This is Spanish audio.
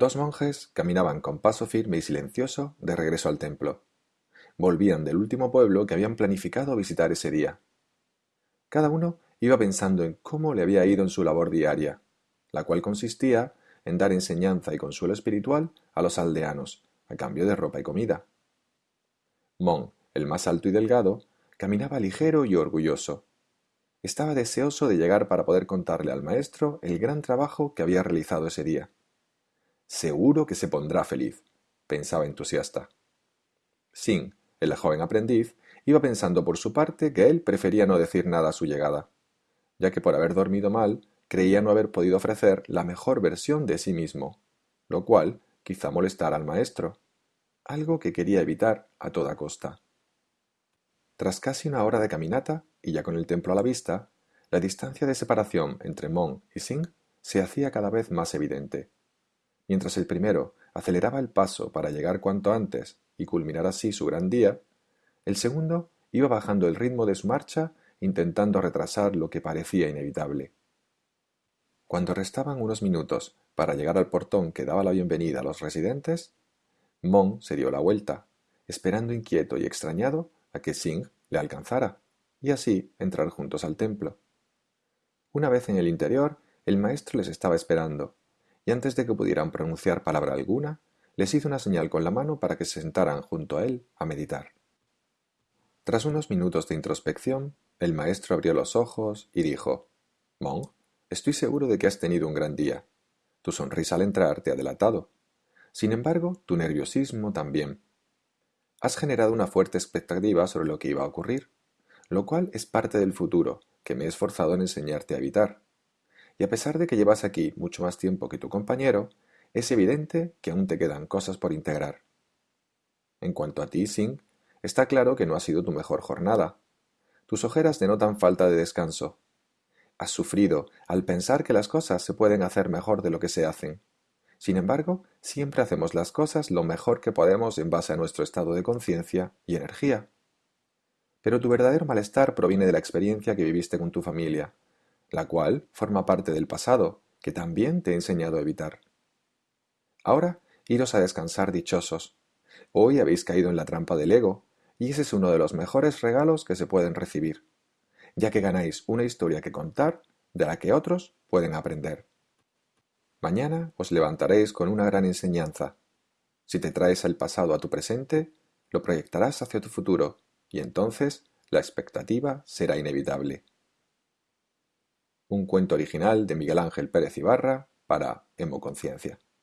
Dos monjes caminaban con paso firme y silencioso de regreso al templo. Volvían del último pueblo que habían planificado visitar ese día. Cada uno iba pensando en cómo le había ido en su labor diaria, la cual consistía en dar enseñanza y consuelo espiritual a los aldeanos, a cambio de ropa y comida. Mon, el más alto y delgado, caminaba ligero y orgulloso. Estaba deseoso de llegar para poder contarle al maestro el gran trabajo que había realizado ese día. Seguro que se pondrá feliz, pensaba entusiasta. Sin, el joven aprendiz, iba pensando por su parte que él prefería no decir nada a su llegada, ya que por haber dormido mal creía no haber podido ofrecer la mejor versión de sí mismo, lo cual quizá molestara al maestro, algo que quería evitar a toda costa. Tras casi una hora de caminata, y ya con el templo a la vista, la distancia de separación entre Mon y Sing se hacía cada vez más evidente. Mientras el primero aceleraba el paso para llegar cuanto antes y culminar así su gran día, el segundo iba bajando el ritmo de su marcha intentando retrasar lo que parecía inevitable. Cuando restaban unos minutos para llegar al portón que daba la bienvenida a los residentes, Mon se dio la vuelta, esperando inquieto y extrañado a que Singh le alcanzara, y así entrar juntos al templo. Una vez en el interior, el maestro les estaba esperando, antes de que pudieran pronunciar palabra alguna, les hizo una señal con la mano para que se sentaran junto a él a meditar. Tras unos minutos de introspección, el maestro abrió los ojos y dijo Mon, estoy seguro de que has tenido un gran día. Tu sonrisa al entrar te ha delatado. Sin embargo, tu nerviosismo también. Has generado una fuerte expectativa sobre lo que iba a ocurrir, lo cual es parte del futuro que me he esforzado en enseñarte a evitar y a pesar de que llevas aquí mucho más tiempo que tu compañero, es evidente que aún te quedan cosas por integrar. En cuanto a ti, Singh, está claro que no ha sido tu mejor jornada. Tus ojeras denotan falta de descanso. Has sufrido al pensar que las cosas se pueden hacer mejor de lo que se hacen. Sin embargo, siempre hacemos las cosas lo mejor que podemos en base a nuestro estado de conciencia y energía. Pero tu verdadero malestar proviene de la experiencia que viviste con tu familia, la cual forma parte del pasado, que también te he enseñado a evitar. Ahora, iros a descansar dichosos. Hoy habéis caído en la trampa del ego, y ese es uno de los mejores regalos que se pueden recibir, ya que ganáis una historia que contar de la que otros pueden aprender. Mañana os levantaréis con una gran enseñanza. Si te traes el pasado a tu presente, lo proyectarás hacia tu futuro, y entonces la expectativa será inevitable un cuento original de Miguel Ángel Pérez Ibarra para Hemoconciencia.